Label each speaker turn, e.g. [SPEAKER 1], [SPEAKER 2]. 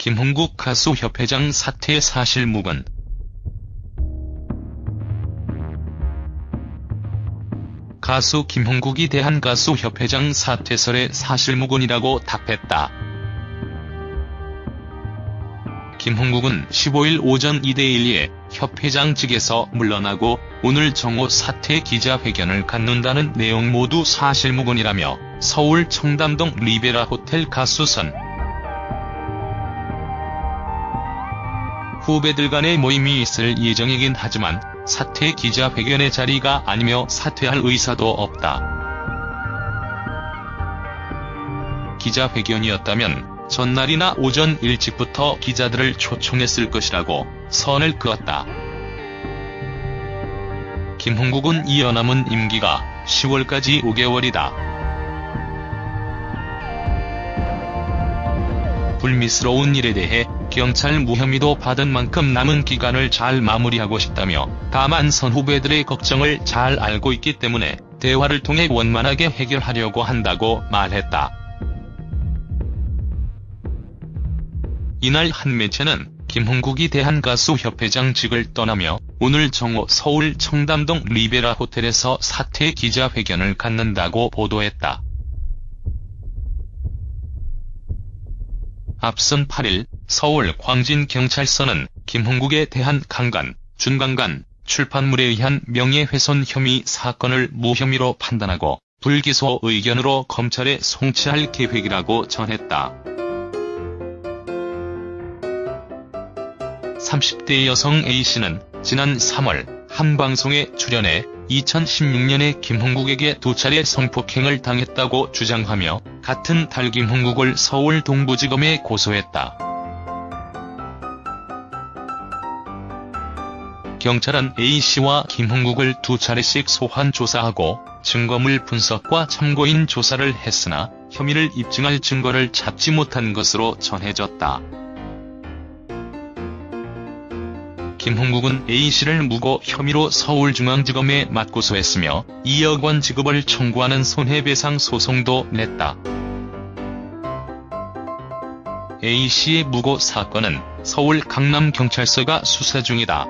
[SPEAKER 1] 김홍국 가수협회장 사퇴 사실 무근 가수 김홍국이 대한가수협회장 사퇴설의 사실무근이라고 답했다. 김홍국은 15일 오전 2대1에 협회장 측에서 물러나고 오늘 정오 사퇴 기자회견을 갖는다는 내용 모두 사실무근이라며 서울 청담동 리베라 호텔 가수선 후배들 간의 모임이 있을 예정이긴 하지만 사퇴 기자회견의 자리가 아니며 사퇴할 의사도 없다. 기자회견이었다면 전날이나 오전 일찍부터 기자들을 초청했을 것이라고 선을 그었다. 김홍국은 이어 남은 임기가 10월까지 5개월이다. 불미스러운 일에 대해 경찰 무혐의도 받은 만큼 남은 기간을 잘 마무리하고 싶다며 다만 선 후배들의 걱정을 잘 알고 있기 때문에 대화를 통해 원만하게 해결하려고 한다고 말했다. 이날 한 매체는 김홍국이 대한가수협회장직을 떠나며 오늘 정오 서울 청담동 리베라 호텔에서 사퇴 기자회견을 갖는다고 보도했다. 앞선 8일 서울 광진경찰서는 김홍국에 대한 강간, 준강간, 출판물에 의한 명예훼손 혐의 사건을 무혐의로 판단하고 불기소 의견으로 검찰에 송치할 계획이라고 전했다. 30대 여성 A씨는 지난 3월 한 방송에 출연해 2016년에 김홍국에게 두 차례 성폭행을 당했다고 주장하며 같은 달 김홍국을 서울 동부지검에 고소했다. 경찰은 A씨와 김홍국을 두 차례씩 소환 조사하고 증거물 분석과 참고인 조사를 했으나 혐의를 입증할 증거를 찾지 못한 것으로 전해졌다. 김홍국은 A씨를 무고 혐의로 서울중앙지검에 맞고소했으며 2억 원 지급을 청구하는 손해배상 소송도 냈다. A씨의 무고 사건은 서울 강남경찰서가 수사 중이다.